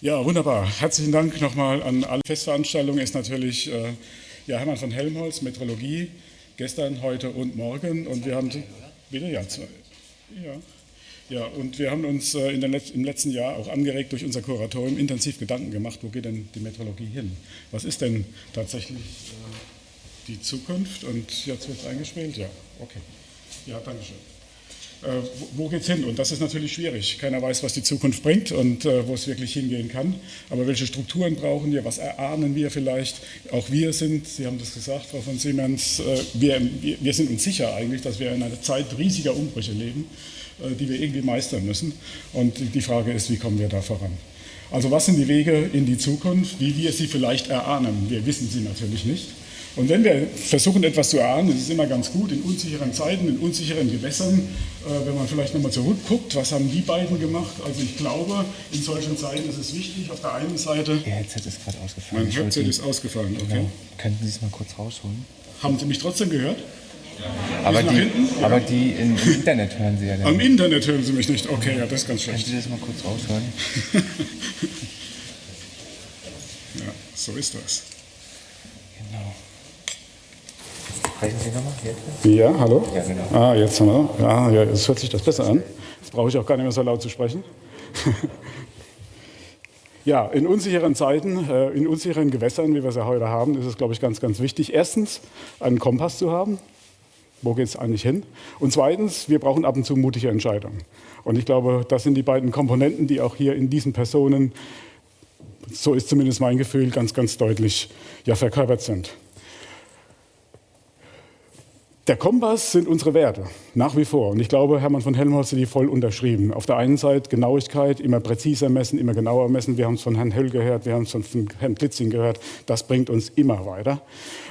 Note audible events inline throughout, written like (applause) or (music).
Ja, wunderbar. Herzlichen Dank nochmal an alle Festveranstaltungen. Ist natürlich äh, ja, Hermann von Helmholtz, Metrologie, gestern, heute und morgen. Und wir haben, bitte, ja, zwei, ja. Ja, und wir haben uns äh, in Let im letzten Jahr auch angeregt durch unser Kuratorium intensiv Gedanken gemacht, wo geht denn die Metrologie hin? Was ist denn tatsächlich äh, die Zukunft? Und jetzt wird es eingespielt? Ja, okay. Ja, danke schön. Äh, wo geht es hin? Und das ist natürlich schwierig. Keiner weiß, was die Zukunft bringt und äh, wo es wirklich hingehen kann. Aber welche Strukturen brauchen wir? Was erahnen wir vielleicht? Auch wir sind, Sie haben das gesagt, Frau von Siemens, äh, wir, wir sind uns sicher eigentlich, dass wir in einer Zeit riesiger Umbrüche leben, äh, die wir irgendwie meistern müssen. Und die Frage ist, wie kommen wir da voran? Also was sind die Wege in die Zukunft, wie wir sie vielleicht erahnen? Wir wissen sie natürlich nicht. Und wenn wir versuchen, etwas zu erahnen, ist es immer ganz gut, in unsicheren Zeiten, in unsicheren Gewässern, äh, wenn man vielleicht nochmal zurückguckt, was haben die beiden gemacht? Also ich glaube, in solchen Zeiten ist es wichtig, auf der einen Seite... Ihr Headset ist gerade ausgefallen. Mein Headset ist ausgefallen, okay. Genau. Könnten Sie es mal kurz rausholen? Haben Sie mich trotzdem gehört? Aber die, aber die in, im Internet hören Sie ja dann. Am Internet hören Sie mich nicht. Okay, ja, das ist ganz schlecht. Können Sie das mal kurz raushören? (laughs) ja, so ist das. Genau. Sprechen Sie nochmal? Ja, hallo? Ja, genau. Ah, jetzt, ne? ja, ja, jetzt hört sich das besser an. Jetzt brauche ich auch gar nicht mehr so laut zu sprechen. (laughs) Ja, in unsicheren Zeiten, äh, in unsicheren Gewässern, wie wir es ja heute haben, ist es, glaube ich, ganz, ganz wichtig, erstens einen Kompass zu haben. Wo geht es eigentlich hin? Und zweitens, wir brauchen ab und zu mutige Entscheidungen. Und ich glaube, das sind die beiden Komponenten, die auch hier in diesen Personen, so ist zumindest mein Gefühl, ganz, ganz deutlich ja, verkörpert sind. Der Kompass sind unsere Werte, nach wie vor. Und ich glaube, Hermann von Helmholtz hat die voll unterschrieben. Auf der einen Seite Genauigkeit, immer präziser messen, immer genauer messen. Wir haben es von Herrn Höll gehört, wir haben es von Herrn Plitzing gehört. Das bringt uns immer weiter.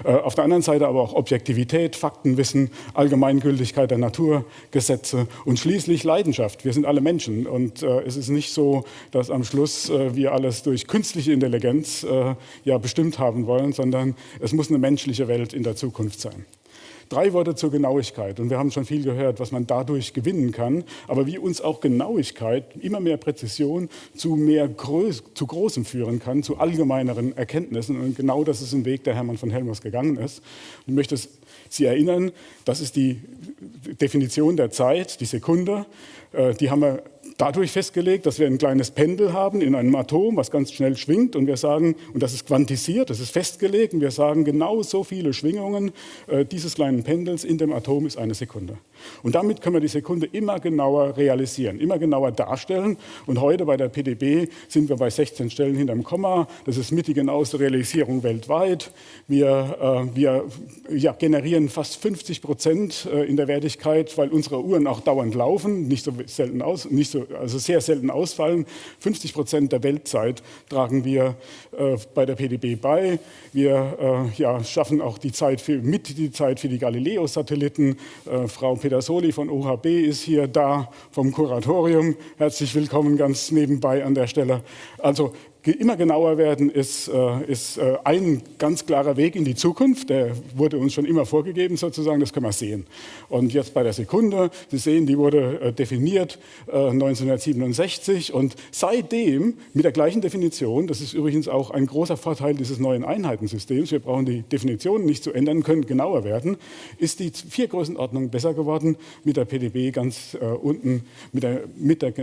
Äh, auf der anderen Seite aber auch Objektivität, Faktenwissen, Allgemeingültigkeit der Naturgesetze und schließlich Leidenschaft. Wir sind alle Menschen und äh, es ist nicht so, dass am Schluss äh, wir alles durch künstliche Intelligenz ja bestimmt haben wollen, sondern es muss eine menschliche Welt in der Zukunft sein. Drei Worte zur Genauigkeit. Und wir haben schon viel gehört, was man dadurch gewinnen kann. Aber wie uns auch Genauigkeit, immer mehr Präzision zu mehr Groß, zu Großem führen kann, zu allgemeineren Erkenntnissen. Und genau das ist ein Weg, der Hermann von Helmers gegangen ist. ich möchte Sie erinnern, das ist die Definition der Zeit, die Sekunde. Äh, die haben wir dadurch festgelegt, dass wir ein kleines Pendel haben in einem Atom, was ganz schnell schwingt und wir sagen, und das ist quantisiert, das ist festgelegt und wir sagen, genau so viele Schwingungen äh, dieses kleinen Pendels in dem Atom ist eine Sekunde. Und damit können wir die Sekunde immer genauer realisieren, immer genauer darstellen und heute bei der PDB sind wir bei 16 Stellen hinterm Komma, das ist mit die genaueste Realisierung weltweit. Wir, äh, wir ja, generieren fast 50 Prozent äh, in der Wertigkeit, weil unsere Uhren auch dauernd laufen, nicht so selten aus, nicht so also sehr selten ausfallen. 50 Prozent der Weltzeit tragen wir äh, bei der PDB bei. Wir äh, ja, schaffen auch die Zeit für, mit die Zeit für die Galileo-Satelliten. Äh, Frau Pedersoli von OHB ist hier da vom Kuratorium. Herzlich willkommen ganz nebenbei an der Stelle. Also immer genauer werden, ist, äh, ist äh, ein ganz klarer Weg in die Zukunft. Der wurde uns schon immer vorgegeben sozusagen, das können wir sehen. Und jetzt bei der Sekunde, Sie sehen, die wurde äh, definiert 1967 und seitdem mit der gleichen Definition, das ist übrigens auch ein großer Vorteil dieses neuen Einheitensystems, wir brauchen die Definitionen nicht zu ändern, können genauer werden, ist die vier Größenordnung besser geworden mit der PDB ganz unten mit der, mit der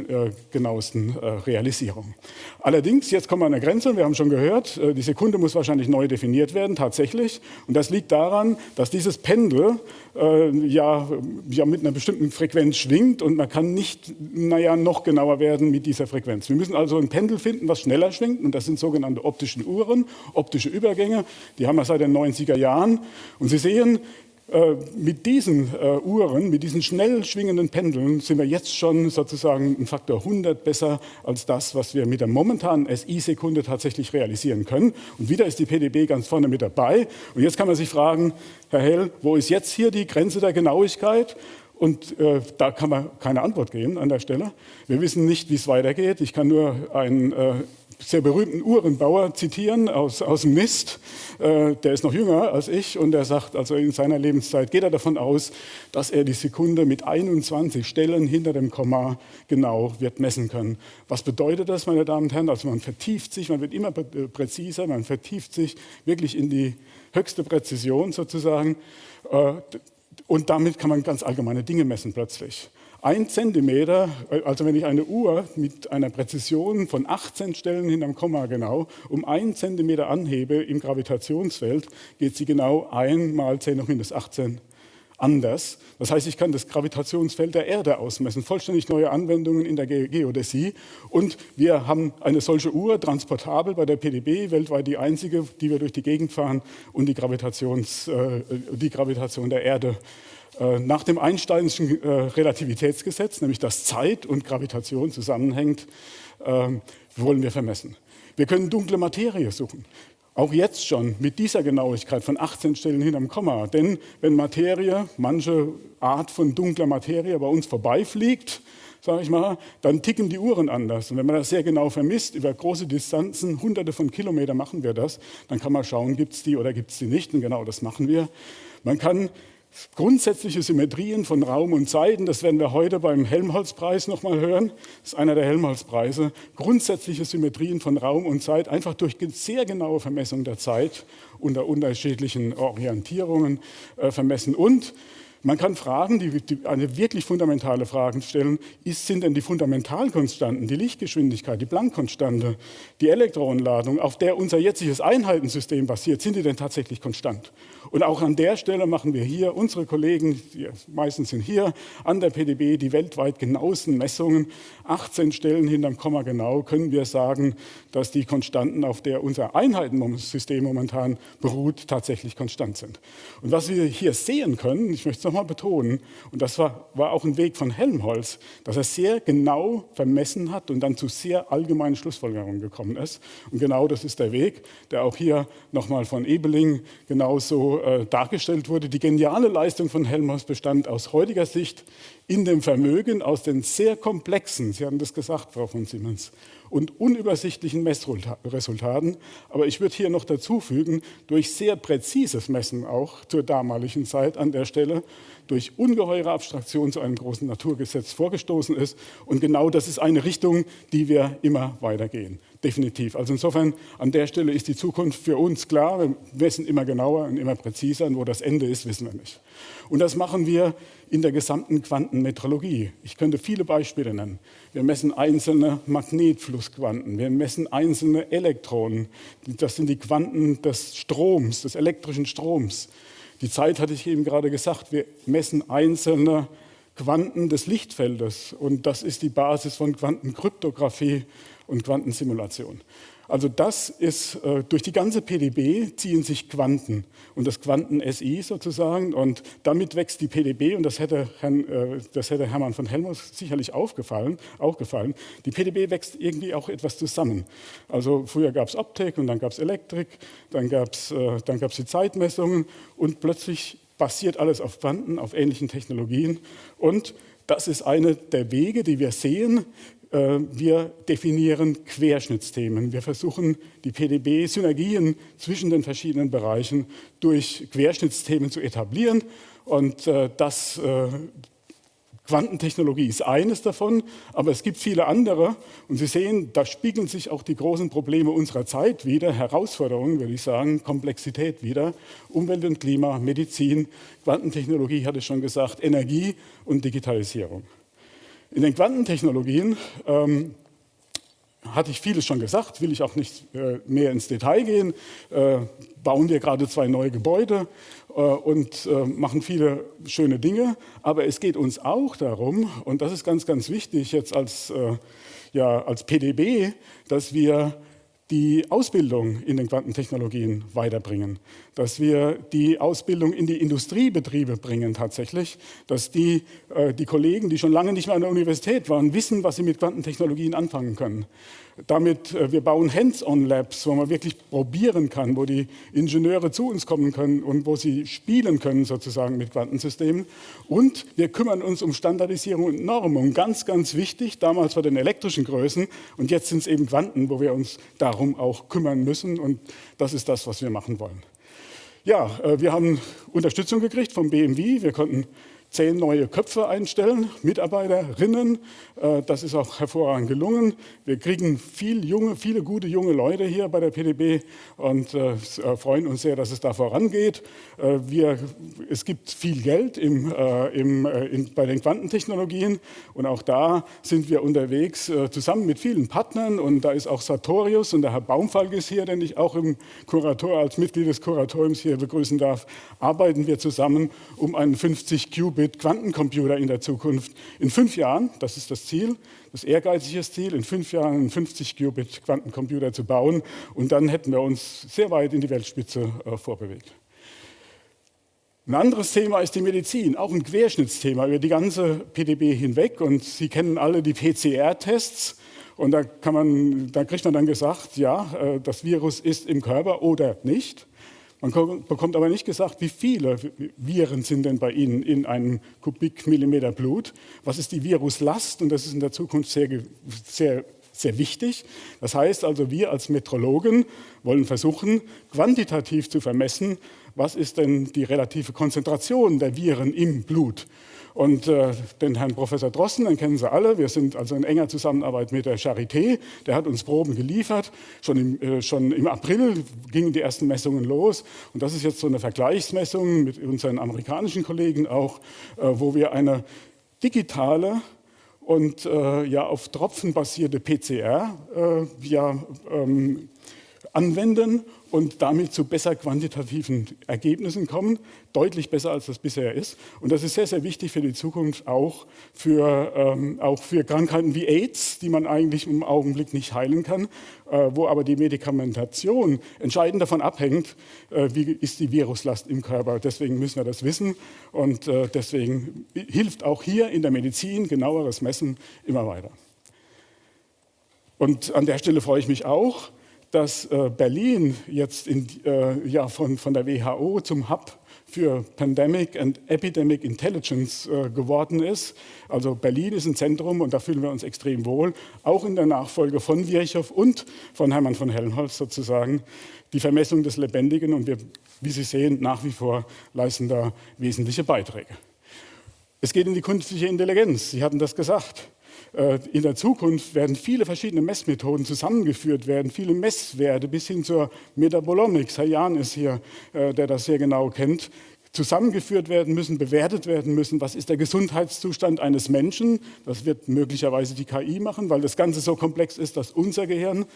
genauesten Realisierung. Allerdings, jetzt kommen wir an der Grenze, wir haben schon gehört, äh, die Sekunde muss wahrscheinlich neu definiert werden, tatsächlich. Und das liegt daran, dass dieses Pendel äh, ja, ja mit einer bestimmten Frequenz schwingt und man kann nicht naja, noch genauer werden mit dieser Frequenz. Wir müssen also ein Pendel finden, was schneller schwingt und das sind sogenannte optische Uhren, optische Übergänge. Die haben wir seit den 90er Jahren. Und Sie sehen, mit diesen äh, Uhren, mit diesen schnell schwingenden Pendeln sind wir jetzt schon sozusagen ein Faktor 100 besser als das, was wir mit der momentanen SI-Sekunde tatsächlich realisieren können. Und wieder ist die PDB ganz vorne mit dabei. Und jetzt kann man sich fragen, Herr Hell, wo ist jetzt hier die Grenze der Genauigkeit? Und äh, da kann man keine Antwort geben an der Stelle. Wir wissen nicht, wie es weitergeht. Ich kann nur ein, äh, sehr berühmten Uhrenbauer zitieren aus, aus dem Mist. Äh, der ist noch jünger als ich und der sagt, also in seiner Lebenszeit geht er davon aus, dass er die Sekunde mit 21 Stellen hinter dem Komma genau wird messen können. Was bedeutet das, meine Damen und Herren? Also man vertieft sich, man wird immer präziser, man vertieft sich wirklich in die höchste Präzision sozusagen. Äh, und damit kann man ganz allgemeine Dinge messen plötzlich. Ein Zentimeter, also wenn ich eine Uhr mit einer Präzision von 18 Stellen hinterm Komma genau um einen Zentimeter anhebe im Gravitationsfeld, geht sie genau ein mal 10 hoch minus 18 anders. Das heißt, ich kann das Gravitationsfeld der Erde ausmessen, vollständig neue Anwendungen in der Geodäsie. Und wir haben eine solche Uhr, transportabel bei der PDB, weltweit die einzige, die wir durch die Gegend fahren und die, Gravitations, äh, die Gravitation der Erde äh, nach dem Einsteinischen äh, Relativitätsgesetz, nämlich dass Zeit und Gravitation zusammenhängt, ähm, wollen wir vermessen. Wir können dunkle Materie suchen. Auch jetzt schon mit dieser Genauigkeit von 18 Stellen hinterm Komma. Denn wenn Materie, manche Art von dunkler Materie bei uns vorbeifliegt, sage ich mal, dann ticken die Uhren anders. Und wenn man das sehr genau vermisst, über große Distanzen, hunderte von Kilometern machen wir das, dann kann man schauen, gibt es die oder gibt es die nicht. Und genau das machen wir. Man kann Grundsätzliche Symmetrien von Raum und Zeiten, das werden wir heute beim Helmholtz-Preis nochmal hören, das ist einer der Helmholtz-Preise. Grundsätzliche Symmetrien von Raum und Zeit, einfach durch sehr genaue Vermessung der Zeit unter unterschiedlichen Orientierungen äh, vermessen. Und man kann Fragen, die, die, eine wirklich fundamentale Frage stellen, ist, sind denn die Fundamentalkonstanten, die Lichtgeschwindigkeit, die Planck-Konstante, die Elektronenladung, auf der unser jetziges Einheitensystem basiert, sind die denn tatsächlich konstant? Und auch an der Stelle machen wir hier, unsere Kollegen, die meistens sind hier, an der PDB die weltweit genauesten Messungen, 18 Stellen hinterm Komma genau, können wir sagen, dass die Konstanten, auf der unser Einheitensystem momentan beruht, tatsächlich konstant sind. Und was wir hier sehen können, ich möchte es nochmal betonen, und das war, war auch ein Weg von Helmholtz, dass er sehr genau vermessen hat und dann zu sehr allgemeinen Schlussfolgerungen gekommen ist. Und genau das ist der Weg, der auch hier nochmal von Ebeling genauso äh, dargestellt wurde. Die geniale Leistung von Helmholtz bestand aus heutiger Sicht in dem Vermögen, aus den sehr komplexen, Sie haben das gesagt, Frau von Siemens, und unübersichtlichen Messresultaten. Aber ich würde hier noch dazu fügen, durch sehr präzises Messen auch zur damaligen Zeit an der Stelle, durch ungeheure Abstraktion zu einem großen Naturgesetz vorgestoßen ist. Und genau das ist eine Richtung, die wir immer weitergehen definitiv. Also insofern an der Stelle ist die Zukunft für uns klar. Wir messen immer genauer und immer präziser. Und wo das Ende ist, wissen wir nicht. Und das machen wir in der gesamten Quantenmetrologie. Ich könnte viele Beispiele nennen. Wir messen einzelne Magnetflussquanten. Wir messen einzelne Elektronen. Das sind die Quanten des Stroms, des elektrischen Stroms. Die Zeit hatte ich eben gerade gesagt. Wir messen einzelne Quanten des Lichtfeldes. Und das ist die Basis von Quantenkryptographie und Quantensimulation. Also das ist, äh, durch die ganze PDB ziehen sich Quanten und das Quanten-SI sozusagen und damit wächst die PDB und das hätte, Herrn, äh, das hätte Hermann von Helmholtz sicherlich aufgefallen, auch gefallen. Die PDB wächst irgendwie auch etwas zusammen. Also früher gab es Optik und dann gab es Elektrik, dann gab es äh, die Zeitmessungen und plötzlich basiert alles auf Quanten, auf ähnlichen Technologien und das ist eine der Wege, die wir sehen, äh, wir definieren Querschnittsthemen. Wir versuchen, die PDB-Synergien zwischen den verschiedenen Bereichen durch Querschnittsthemen zu etablieren. Und äh, das, äh, Quantentechnologie ist eines davon, aber es gibt viele andere. Und Sie sehen, da spiegeln sich auch die großen Probleme unserer Zeit wieder, Herausforderungen, würde ich sagen, Komplexität wieder. Umwelt und Klima, Medizin, Quantentechnologie, hatte ich schon gesagt, Energie und Digitalisierung. In den Quantentechnologien ähm, hatte ich vieles schon gesagt, will ich auch nicht äh, mehr ins Detail gehen. Äh, bauen wir gerade zwei neue Gebäude äh, und äh, machen viele schöne Dinge. Aber es geht uns auch darum, und das ist ganz, ganz wichtig jetzt als, äh, ja, als PDB, dass wir die Ausbildung in den Quantentechnologien weiterbringen, dass wir die Ausbildung in die Industriebetriebe bringen tatsächlich, dass die, äh, die Kollegen, die schon lange nicht mehr an der Universität waren, wissen, was sie mit Quantentechnologien anfangen können damit, äh, wir bauen Hands-on-Labs, wo man wirklich probieren kann, wo die Ingenieure zu uns kommen können und wo sie spielen können sozusagen mit Quantensystemen. Und wir kümmern uns um Standardisierung und Normung, ganz, ganz wichtig, damals bei den elektrischen Größen und jetzt sind es eben Quanten, wo wir uns darum auch kümmern müssen und das ist das, was wir machen wollen. Ja, äh, wir haben Unterstützung gekriegt vom BMW, wir konnten zehn neue Köpfe einstellen, Mitarbeiterinnen. Äh, das ist auch hervorragend gelungen. Wir kriegen viel junge, viele gute junge Leute hier bei der PDB und äh, äh, freuen uns sehr, dass es da vorangeht. Wir, es gibt viel Geld im, im, in, bei den Quantentechnologien und auch da sind wir unterwegs zusammen mit vielen Partnern und da ist auch Sartorius und der Herr Baumfalk ist hier, den ich auch im Kurator als Mitglied des Kuratoriums hier begrüßen darf, arbeiten wir zusammen, um einen 50 Qubit mit Quantencomputer in der Zukunft. In fünf Jahren, das ist das Ziel, das ehrgeizige Ziel, in fünf Jahren einen 50 Qubit Quantencomputer zu bauen und dann hätten wir uns sehr weit in die Weltspitze äh, vorbewegt. Ein anderes Thema ist die Medizin, auch ein Querschnittsthema über die ganze PDB hinweg. Und Sie kennen alle die PCR-Tests. Und da, kann man, da kriegt man dann gesagt, ja, äh, das Virus ist im Körper oder nicht. Man bekommt aber nicht gesagt, wie viele Viren sind denn bei Ihnen in einem Kubikmillimeter Blut. Was ist die Viruslast? Und das ist in der Zukunft sehr, sehr, sehr wichtig. Das heißt also, wir als Metrologen wollen versuchen, quantitativ zu vermessen, was ist denn die relative Konzentration der Viren im Blut. Und äh, den Herrn Professor Drossen, den kennen Sie alle. Wir sind also in enger Zusammenarbeit mit der Charité. Der hat uns Proben geliefert. Schon im, äh, schon im April gingen die ersten Messungen los. Und das ist jetzt so eine Vergleichsmessung mit unseren amerikanischen Kollegen auch, äh, wo wir eine digitale und äh, ja auf Tropfen basierte PCR äh, ja, ähm, anwenden und damit zu besser quantitativen Ergebnissen kommen, deutlich besser als das bisher ist. Und das ist sehr, sehr wichtig für die Zukunft, auch für, ähm, auch für Krankheiten wie AIDS, die man eigentlich im Augenblick nicht heilen kann, äh, wo aber die Medikamentation entscheidend davon abhängt, äh, wie ist die Viruslast im Körper. Deswegen müssen wir das wissen und äh, deswegen hilft auch hier in der Medizin genaueres Messen immer weiter. Und an der Stelle freue ich mich auch, dass äh, Berlin jetzt in, äh, ja, von, von der WHO zum Hub für Pandemic and Epidemic Intelligence äh, geworden ist. Also Berlin ist ein Zentrum und da fühlen wir uns extrem wohl, auch in der Nachfolge von Virchow und von Hermann von Helmholtz sozusagen, die Vermessung des Lebendigen und wir, wie Sie sehen, nach wie vor leisten da wesentliche Beiträge. Es geht in die künstliche Intelligenz, Sie hatten das gesagt. Äh, in der Zukunft werden viele verschiedene Messmethoden zusammengeführt werden, viele Messwerte bis hin zur Metabolomics. Herr Jahn ist hier, äh, der das sehr genau kennt zusammengeführt werden müssen, bewertet werden müssen. Was ist der Gesundheitszustand eines Menschen? Das wird möglicherweise die KI machen, weil das Ganze so komplex ist, dass unser Gehirn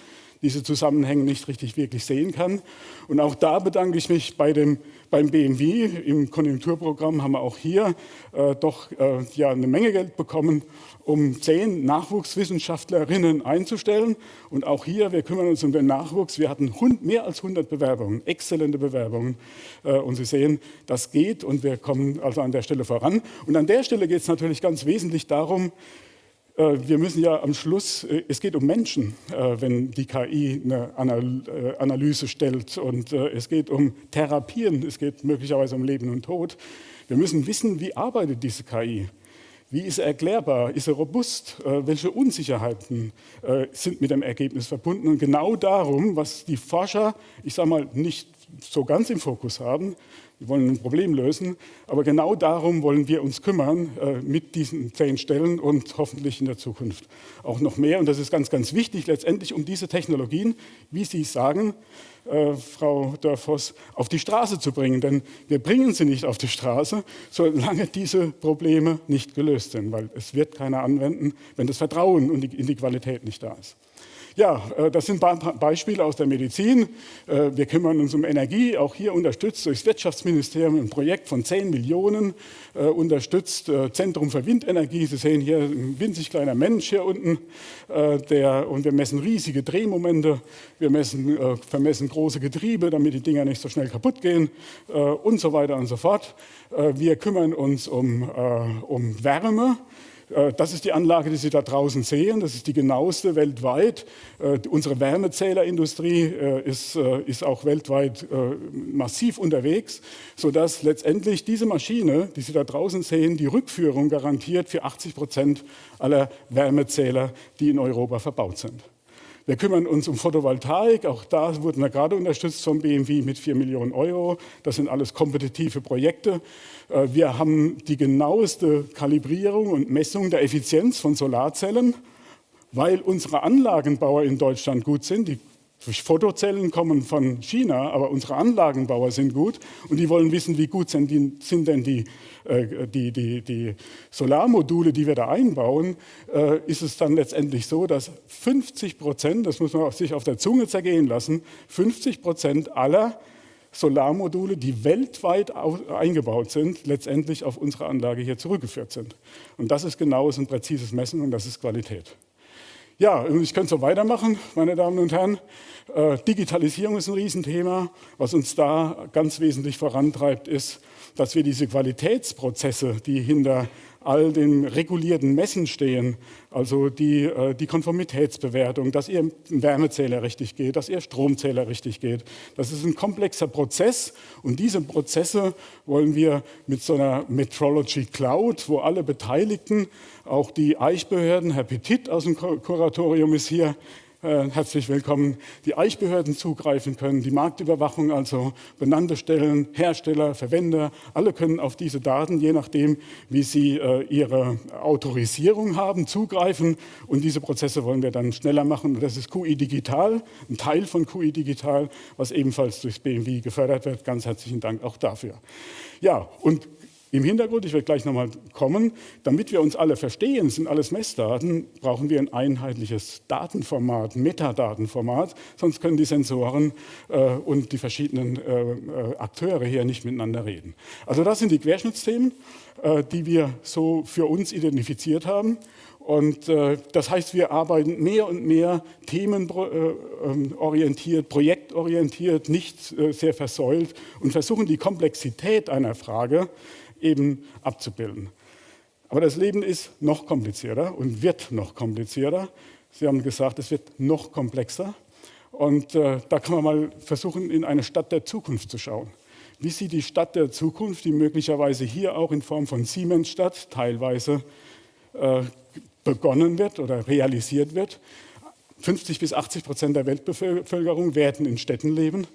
diese Zusammenhänge nicht richtig wirklich sehen kann. Und auch da bedanke ich mich bei dem, beim BMW. Im Konjunkturprogramm haben wir auch hier äh, doch äh, ja, eine Menge Geld bekommen, um zehn Nachwuchswissenschaftlerinnen einzustellen. Und auch hier, wir kümmern uns um den Nachwuchs. Wir hatten mehr als 100 Bewerbungen, exzellente Bewerbungen. Äh, und Sie sehen, das geht und wir kommen also an der Stelle voran. Und an der Stelle geht es natürlich ganz wesentlich darum, wir müssen ja am Schluss, äh, es geht um Menschen, wenn die KI eine Analyse stellt und es geht um Therapien, es geht möglicherweise um Leben und Tod. Wir müssen wissen, wie arbeitet diese KI? Wie ist er erklärbar? Ist er robust? Äh, welche Unsicherheiten äh, sind mit dem Ergebnis verbunden? Und genau darum, was die Forscher, ich sage mal, nicht so ganz im Fokus haben, wir wollen ein Problem lösen, aber genau darum wollen wir uns kümmern äh, mit diesen zehn Stellen und hoffentlich in der Zukunft auch noch mehr. Und das ist ganz, ganz wichtig, letztendlich um diese Technologien, wie Sie sagen, äh, Frau Dörfers, auf die Straße zu bringen. Denn wir bringen sie nicht auf die Straße, solange diese Probleme nicht gelöst sind, weil es wird keiner anwenden, wenn das Vertrauen in die Qualität nicht da ist. Ja, äh, das sind Beispiele aus der Medizin. Äh, wir kümmern uns um Energie, auch hier unterstützt durch das Wirtschaftsministerium ein Projekt von 10 Millionen, äh, unterstützt Zentrum für Windenergie. Sie sehen hier ein winzig kleiner Mensch hier unten, der, und wir messen riesige Drehmomente, wir messen, vermessen große Getriebe, damit die Dinger nicht so schnell kaputt gehen und so weiter und so fort. Wir kümmern uns um, um Wärme. Äh, das ist die Anlage, die Sie da draußen sehen. Das ist die genaueste weltweit. Äh, unsere Wärmezählerindustrie äh, ist, ist auch weltweit massiv unterwegs, sodass letztendlich diese Maschine, die Sie da draußen sehen, die Rückführung garantiert für 80 Prozent aller Wärmezähler, die in Europa verbaut sind. Wir kümmern uns um Photovoltaik. Auch da wurden wir gerade unterstützt vom BMW mit 4 Millionen Euro. Das sind alles kompetitive Projekte. Äh, wir haben die genaueste Kalibrierung und Messung der Effizienz von Solarzellen, weil unsere Anlagenbauer in Deutschland gut sind. Die Fotozellen kommen von China, aber unsere Anlagenbauer sind gut und die wollen wissen, wie gut sind, die, sind denn die, äh, die, die, die, Solarmodule, die wir da einbauen. Äh, ist es dann letztendlich so, dass 50 Prozent, das muss man sich auf der Zunge zergehen lassen, 50 Prozent aller Solarmodule, die weltweit eingebaut sind, letztendlich auf unsere Anlage hier zurückgeführt sind. Und das ist genaues und präzises Messen und das ist Qualität. Ja, ich könnte so weitermachen, meine Damen und Herren. Äh, Digitalisierung ist ein Riesenthema. Was uns da ganz wesentlich vorantreibt, ist, dass wir diese Qualitätsprozesse, die hinter all den regulierten Messen stehen, also die, äh, die Konformitätsbewertung, dass Ihr Wärmezähler richtig geht, dass Ihr Stromzähler richtig geht. Das ist ein komplexer Prozess und diese Prozesse wollen wir mit so einer Metrology Cloud, wo alle Beteiligten, auch die Eichbehörden, Herr Petit aus dem Kuratorium ist hier, äh, herzlich willkommen, die Eichbehörden zugreifen können, die Marktüberwachung, also benannte Stellen, Hersteller, Verwender, alle können auf diese Daten, je nachdem, wie sie äh, ihre Autorisierung haben, zugreifen. Und diese Prozesse wollen wir dann schneller machen. Das ist QI Digital, ein Teil von QI Digital, was ebenfalls durchs BMW gefördert wird. Ganz herzlichen Dank auch dafür. Ja, und im Hintergrund, ich werde gleich nochmal kommen, damit wir uns alle verstehen, sind alles Messdaten, brauchen wir ein einheitliches Datenformat, Metadatenformat, sonst können die Sensoren äh, und die verschiedenen äh, äh, Akteure hier nicht miteinander reden. Also das sind die Querschnittsthemen, äh, die wir so für uns identifiziert haben. Und äh, das heißt, wir arbeiten mehr und mehr themenorientiert, äh, projektorientiert, nicht sehr versäult und versuchen die Komplexität einer Frage eben abzubilden. Aber das Leben ist noch komplizierter und wird noch komplizierter. Sie haben gesagt, es wird noch komplexer. Und äh, da kann man mal versuchen, in eine Stadt der Zukunft zu schauen. Wie sieht die Stadt der Zukunft, die möglicherweise hier auch in Form von Siemensstadt teilweise äh, begonnen wird oder realisiert wird? 50 bis 80 Prozent der Weltbevölkerung werden in Städten leben.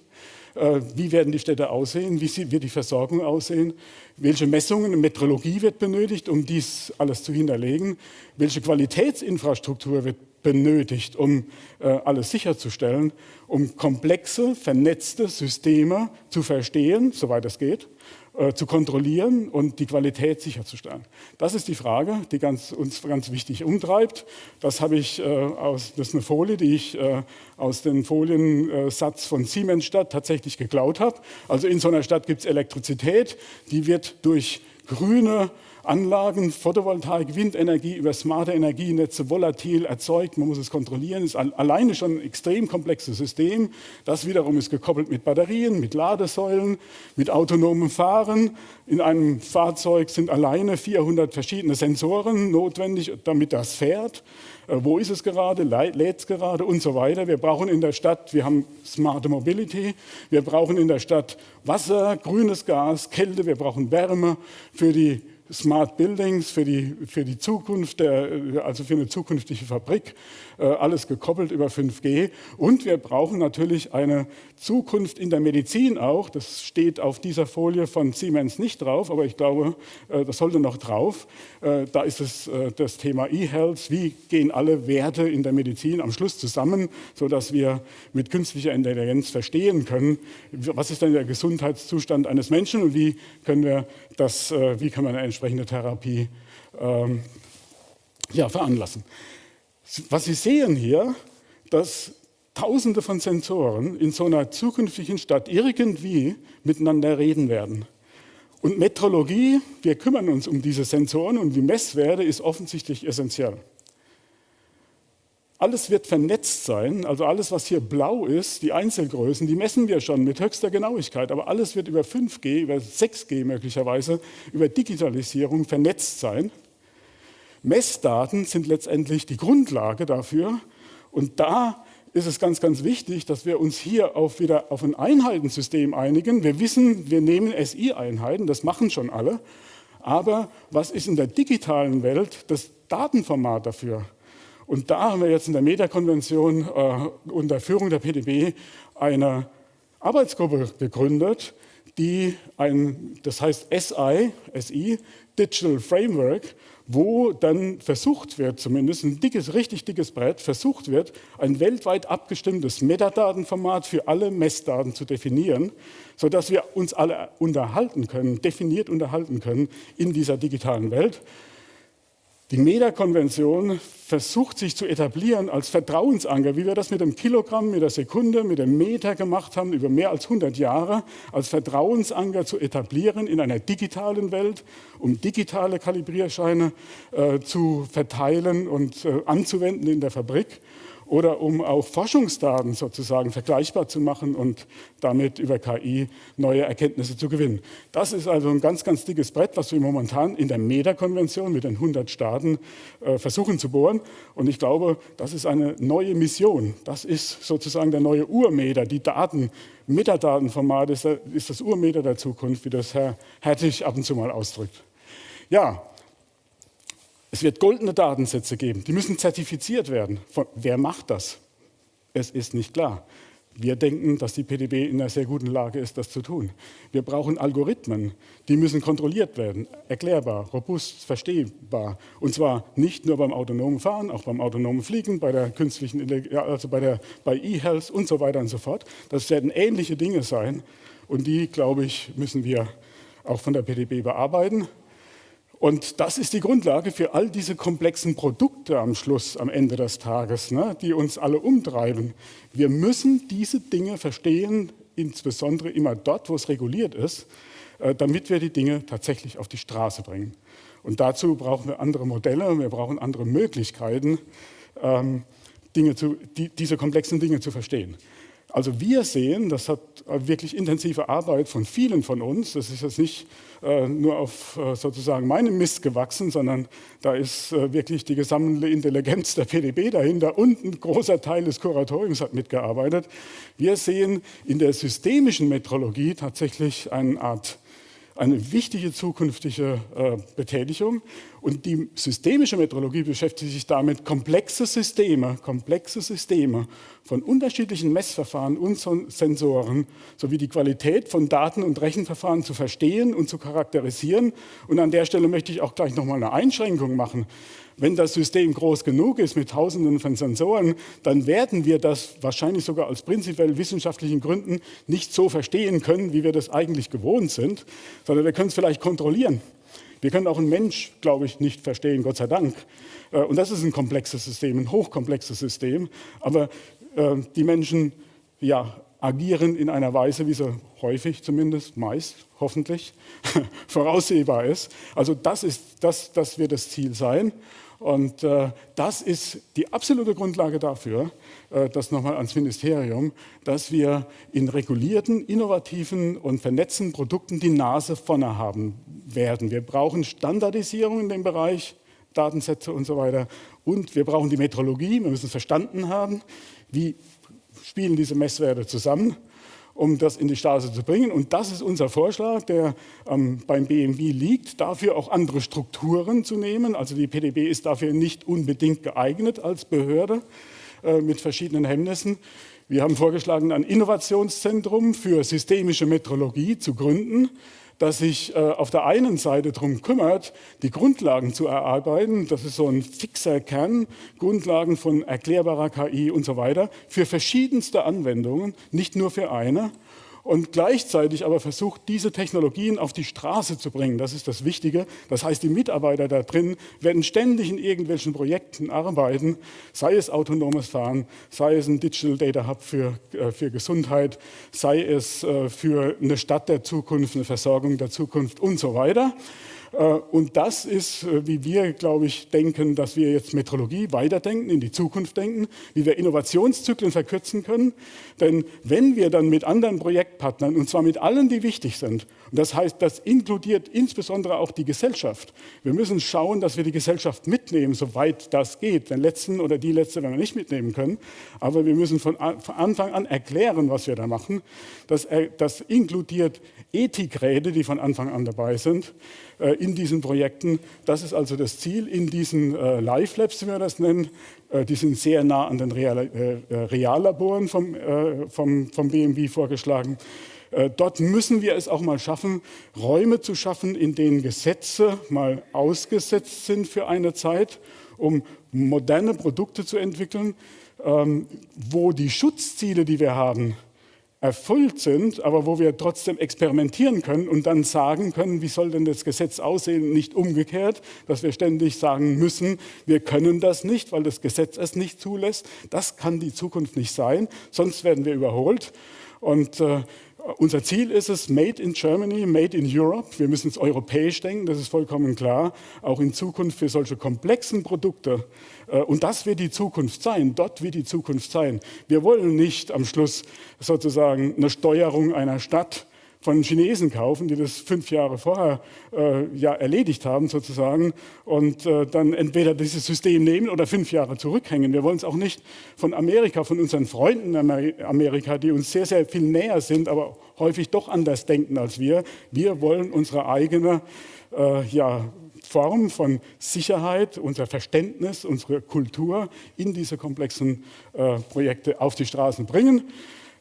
Äh, wie werden die Städte aussehen? Wie wird die Versorgung aussehen? Welche Messungen und Metrologie wird benötigt, um dies alles zu hinterlegen? Welche Qualitätsinfrastruktur wird benötigt, um äh, alles sicherzustellen, um komplexe, vernetzte Systeme zu verstehen, soweit es geht, äh, zu kontrollieren und die Qualität sicherzustellen. Das ist die Frage, die ganz, uns ganz wichtig umtreibt. Das, habe ich, äh, aus, das ist eine Folie, die ich äh, aus dem Foliensatz von Siemensstadt tatsächlich geklaut habe. Also in so einer Stadt gibt es Elektrizität, die wird durch grüne Anlagen, Photovoltaik, Windenergie über smarte Energienetze volatil erzeugt. Man muss es kontrollieren. Ist alleine schon ein extrem komplexes System. Das wiederum ist gekoppelt mit Batterien, mit Ladesäulen, mit autonomem Fahren. In einem Fahrzeug sind alleine 400 verschiedene Sensoren notwendig, damit das fährt. Äh, wo ist es gerade? Lädt es gerade? Und so weiter. Wir brauchen in der Stadt, wir haben smarte Mobility. Wir brauchen in der Stadt Wasser, grünes Gas, Kälte. Wir brauchen Wärme für die Smart Buildings für die, für die Zukunft, der, also für eine zukünftige Fabrik, äh, alles gekoppelt über 5G. Und wir brauchen natürlich eine Zukunft in der Medizin auch. Das steht auf dieser Folie von Siemens nicht drauf, aber ich glaube, äh, das sollte noch drauf. Äh, da ist es das Thema E-Health. Wie gehen alle Werte in der Medizin am Schluss zusammen, sodass wir mit künstlicher Intelligenz verstehen können, was ist denn der Gesundheitszustand eines Menschen und wie können wir das, wie kann man eine entsprechende Therapie ähm, ja, veranlassen. Was Sie sehen hier, dass Tausende von Sensoren in so einer zukünftigen Stadt irgendwie miteinander reden werden. Und Metrologie, wir kümmern uns um diese Sensoren und die Messwerte ist offensichtlich essentiell. Alles wird vernetzt sein, also alles, was hier blau ist, die Einzelgrößen, die messen wir schon mit höchster Genauigkeit, aber alles wird über 5G, über 6G möglicherweise, über Digitalisierung vernetzt sein. Messdaten sind letztendlich die Grundlage dafür und da ist es ganz, ganz wichtig, dass wir uns hier auf wieder auf ein Einheitensystem einigen. Wir wissen, wir nehmen SI-Einheiten, das machen schon alle. Aber was ist in der digitalen Welt das Datenformat dafür? Und da haben wir jetzt in der Meta-Konvention äh, unter Führung der PDB eine Arbeitsgruppe gegründet, die ein, das heißt SI, SI, Digital Framework, wo dann versucht wird, zumindest ein dickes, richtig dickes Brett, versucht wird, ein weltweit abgestimmtes Metadatenformat für alle Messdaten zu definieren, sodass wir uns alle unterhalten können, definiert unterhalten können in dieser digitalen Welt. Die MEDA-Konvention versucht sich zu etablieren als Vertrauensanker, wie wir das mit dem Kilogramm, mit der Sekunde, mit dem Meter gemacht haben, über mehr als 100 Jahre, als Vertrauensanker zu etablieren in einer digitalen Welt, um digitale Kalibrierscheine äh, zu verteilen und äh, anzuwenden in der Fabrik oder um auch Forschungsdaten sozusagen vergleichbar zu machen und damit über KI neue Erkenntnisse zu gewinnen. Das ist also ein ganz, ganz dickes Brett, was wir momentan in der MEDA-Konvention mit den 100 Staaten äh, versuchen zu bohren. Und ich glaube, das ist eine neue Mission. Das ist sozusagen der neue Urmeter, die Daten, Metadatenformat ist, ist das Urmeter der Zukunft, wie das Herr Hertig ab und zu mal ausdrückt. Ja, es wird goldene Datensätze geben, die müssen zertifiziert werden. Von, wer macht das? Es ist nicht klar. Wir denken, dass die PDB in einer sehr guten Lage ist, das zu tun. Wir brauchen Algorithmen, die müssen kontrolliert werden, erklärbar, robust, verstehbar. Und zwar nicht nur beim autonomen Fahren, auch beim autonomen Fliegen, bei der künstlichen, also bei, der, bei E-Health und so weiter und so fort. Das werden ähnliche Dinge sein. Und die, glaube ich, müssen wir auch von der PDB bearbeiten. Und das ist die Grundlage für all diese komplexen Produkte am Schluss, am Ende des Tages, ne, die uns alle umtreiben. Wir müssen diese Dinge verstehen, insbesondere immer dort, wo es reguliert ist, äh, damit wir die Dinge tatsächlich auf die Straße bringen. Und dazu brauchen wir andere Modelle, wir brauchen andere Möglichkeiten, ähm, Dinge zu, die, diese komplexen Dinge zu verstehen. Also wir sehen, das hat wirklich intensive Arbeit von vielen von uns, das ist jetzt nicht äh, nur auf äh, sozusagen meinem Mist gewachsen, sondern da ist äh, wirklich die gesammelte Intelligenz der PDB dahinter und ein großer Teil des Kuratoriums hat mitgearbeitet. Wir sehen in der systemischen Metrologie tatsächlich eine Art eine wichtige zukünftige äh, Betätigung. Und die systemische Metrologie beschäftigt sich damit, komplexe Systeme, komplexe Systeme von unterschiedlichen Messverfahren und Sensoren sowie die Qualität von Daten und Rechenverfahren zu verstehen und zu charakterisieren. Und an der Stelle möchte ich auch gleich noch mal eine Einschränkung machen. Wenn das System groß genug ist mit Tausenden von Sensoren, dann werden wir das wahrscheinlich sogar aus prinzipiell wissenschaftlichen Gründen nicht so verstehen können, wie wir das eigentlich gewohnt sind, sondern wir können es vielleicht kontrollieren. Wir können auch einen Mensch, glaube ich, nicht verstehen, Gott sei Dank. Äh, und das ist ein komplexes System, ein hochkomplexes System. Aber äh, die Menschen ja, agieren in einer Weise, wie sie häufig zumindest, meist, hoffentlich, (laughs) voraussehbar ist. Also das, ist, das, das wird das Ziel sein. Und äh, das ist die absolute Grundlage dafür, äh, das nochmal ans Ministerium, dass wir in regulierten, innovativen und vernetzten Produkten die Nase vorne haben werden. Wir brauchen Standardisierung in dem Bereich, Datensätze und so weiter. Und wir brauchen die Metrologie, wir müssen verstanden haben, wie spielen diese Messwerte zusammen um das in die Straße zu bringen. Und das ist unser Vorschlag, der ähm, beim BMW liegt, dafür auch andere Strukturen zu nehmen. Also die PDB ist dafür nicht unbedingt geeignet als Behörde äh, mit verschiedenen Hemmnissen. Wir haben vorgeschlagen, ein Innovationszentrum für systemische Metrologie zu gründen das sich äh, auf der einen Seite darum kümmert, die Grundlagen zu erarbeiten, das ist so ein fixer Kern, Grundlagen von erklärbarer KI und so weiter, für verschiedenste Anwendungen, nicht nur für eine. Und gleichzeitig aber versucht, diese Technologien auf die Straße zu bringen. Das ist das Wichtige. Das heißt, die Mitarbeiter da drin werden ständig in irgendwelchen Projekten arbeiten, sei es autonomes Fahren, sei es ein Digital Data Hub für, äh, für Gesundheit, sei es äh, für eine Stadt der Zukunft, eine Versorgung der Zukunft und so weiter. Äh, und das ist, äh, wie wir, glaube ich, denken, dass wir jetzt Metrologie weiterdenken, in die Zukunft denken, wie wir Innovationszyklen verkürzen können. Denn wenn wir dann mit anderen Projektpartnern, und zwar mit allen, die wichtig sind, und das heißt, das inkludiert insbesondere auch die Gesellschaft. Wir müssen schauen, dass wir die Gesellschaft mitnehmen, soweit das geht. Den letzten oder die letzte werden wir nicht mitnehmen können. Aber wir müssen von Anfang an erklären, was wir da machen. Das, äh, das inkludiert Ethikräte, die von Anfang an dabei sind äh, in diesen Projekten. Das ist also das Ziel in diesen äh, Live Labs, wie wir das nennen. Äh, die sind sehr nah an den Real, Reallaboren vom, vom, vom BMW vorgeschlagen. Dort müssen wir es auch mal schaffen, Räume zu schaffen, in denen Gesetze mal ausgesetzt sind für eine Zeit, um moderne Produkte zu entwickeln, ähm, wo die Schutzziele, die wir haben, erfüllt sind, aber wo wir trotzdem experimentieren können und dann sagen können, wie soll denn das Gesetz aussehen, nicht umgekehrt, dass wir ständig sagen müssen, wir können das nicht, weil das Gesetz es nicht zulässt. Das kann die Zukunft nicht sein, sonst werden wir überholt. Und äh, unser Ziel ist es, Made in Germany, Made in Europe. Wir müssen es europäisch denken, das ist vollkommen klar. Auch in Zukunft für solche komplexen Produkte. Äh, und das wird die Zukunft sein. Dort wird die Zukunft sein. Wir wollen nicht am Schluss sozusagen eine Steuerung einer Stadt von Chinesen kaufen, die das fünf Jahre vorher äh, ja erledigt haben sozusagen und äh, dann entweder dieses System nehmen oder fünf Jahre zurückhängen. Wir wollen es auch nicht von Amerika, von unseren Freunden in Amerika, die uns sehr, sehr viel näher sind, aber häufig doch anders denken als wir. Wir wollen unsere eigene äh, ja, Form von Sicherheit, unser Verständnis, unsere Kultur in diese komplexen äh, Projekte auf die Straßen bringen.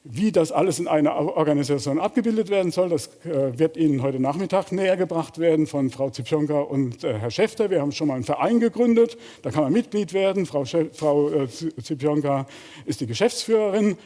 Wie das alles in einer Organisation abgebildet werden soll, das äh, wird Ihnen heute Nachmittag näher gebracht werden von Frau Zipionka und äh, Herr Schäfter. Wir haben schon mal einen Verein gegründet, da kann man Mitglied werden. Frau, Frau äh, Zipionka ist die Geschäftsführerin.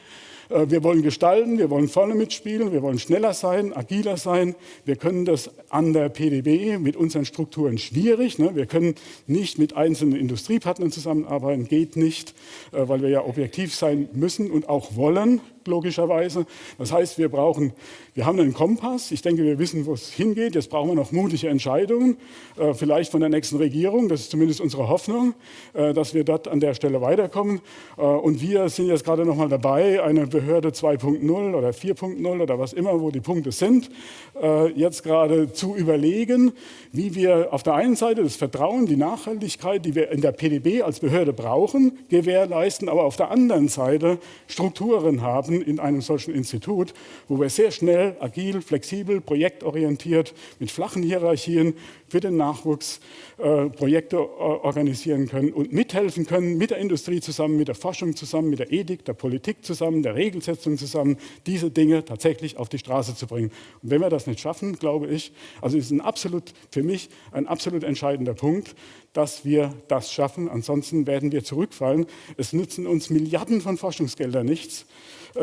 Äh, wir wollen gestalten, wir wollen vorne mitspielen, wir wollen schneller sein, agiler sein. Wir können das an der PDB mit unseren Strukturen schwierig. Ne? Wir können nicht mit einzelnen Industriepartnern zusammenarbeiten, geht nicht, äh, weil wir ja objektiv sein müssen und auch wollen logischerweise. Das heißt, wir brauchen, wir haben einen Kompass. Ich denke, wir wissen, wo es hingeht. Jetzt brauchen wir noch mutige Entscheidungen, äh, vielleicht von der nächsten Regierung. Das ist zumindest unsere Hoffnung, äh, dass wir dort an der Stelle weiterkommen. Äh, und wir sind jetzt gerade noch mal dabei, eine Behörde 2.0 oder 4.0 oder was immer, wo die Punkte sind, jetzt gerade zu überlegen, wie wir auf der einen Seite das Vertrauen, die Nachhaltigkeit, die wir in der PDB als Behörde brauchen, gewährleisten, aber auf der anderen Seite Strukturen haben, machen in einem solchen Institut, wo wir sehr schnell, agil, flexibel, projektorientiert, mit flachen Hierarchien für den Nachwuchs äh, Projekte organisieren können und mithelfen können, mit der Industrie zusammen, mit der Forschung zusammen, mit der Ethik, der Politik zusammen, der Regelsetzung zusammen, diese Dinge tatsächlich auf die Straße zu bringen. Und wenn wir das nicht schaffen, glaube ich, also ist ein absolut, für mich ein absolut entscheidender Punkt, dass wir das schaffen. Ansonsten werden wir zurückfallen. Es nützen uns Milliarden von Forschungsgeldern nichts,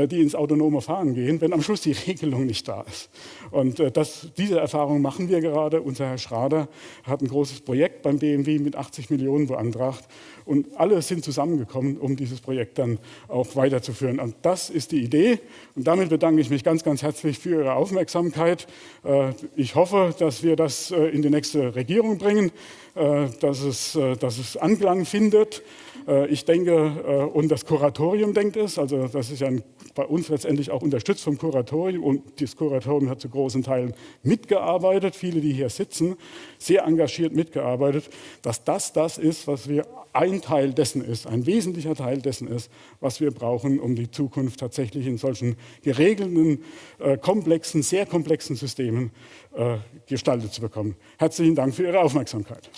die ins autonome Fahren gehen, wenn am Schluss die (laughs) Regelung nicht da ist. Und äh, das, diese Erfahrung machen wir gerade. Unser Herr Schrader hat ein großes Projekt beim BMW mit 80 Millionen beantragt. Und alle sind zusammengekommen, um dieses Projekt dann auch weiterzuführen. Und das ist die Idee. Und damit bedanke ich mich ganz, ganz herzlich für Ihre Aufmerksamkeit. Äh, ich hoffe, dass wir das in die nächste Regierung bringen, dass es, dass es Anklang findet. Äh, ich denke, äh, und das Kuratorium denkt es, also das ist ja bei uns letztendlich auch unterstützt vom Kuratorium und das Kuratorium hat zu großen Teilen mitgearbeitet, viele, die hier sitzen, sehr engagiert mitgearbeitet, dass das das ist, was wir ein Teil dessen ist, ein wesentlicher Teil dessen ist, was wir brauchen, um die Zukunft tatsächlich in solchen geregelten, äh, komplexen, sehr komplexen Systemen gestaltet zu bekommen. Herzlichen Dank für Ihre Aufmerksamkeit.